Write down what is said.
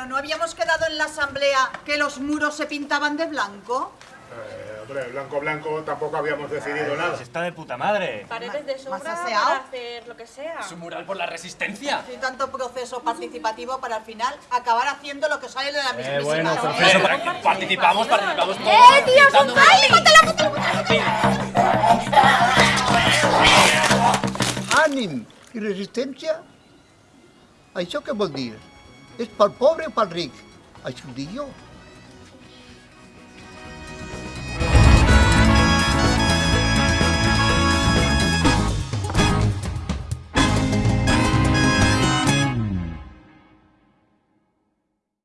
Pero no habíamos quedado en la asamblea que los muros se pintaban de blanco. Eh, hombre, blanco blanco tampoco habíamos decidido nada. Pues está de puta madre. Paredes de aseado. para hacer lo que sea. ¿Es un mural por la resistencia? Y tanto proceso participativo para al final acabar haciendo lo que sale de la mismísima bueno, asamblea. proceso Eso, para que participamos, participamos todos. ¡Eh, tío, es un Pintando- Ànim i resistència, això què vol dir? És pel pobre o pel ric? Això ho dic jo.